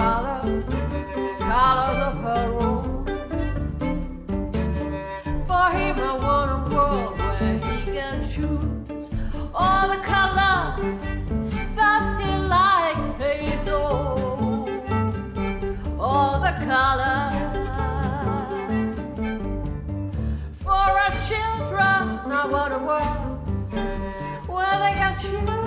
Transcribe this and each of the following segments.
color, colors of her own. For him, I want a world where he can choose all the colors that he likes. They so all the colors for our children. I want a world where they can choose.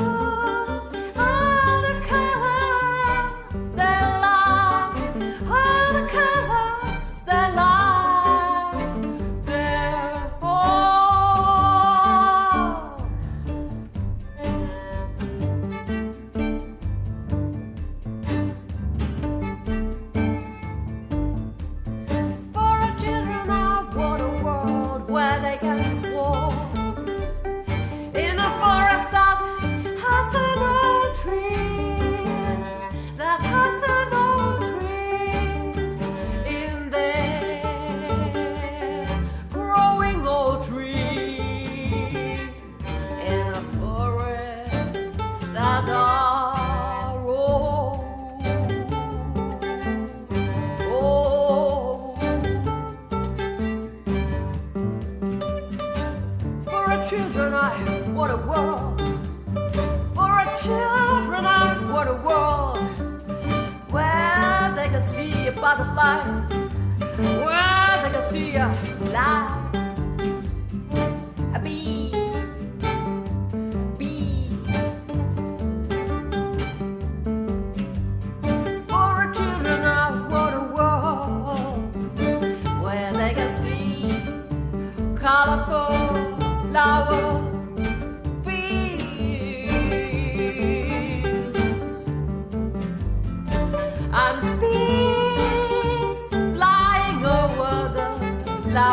a world. For our children out, what a world. Where they can see a butterfly. Where they can see a fly. A bee. colorful flowers.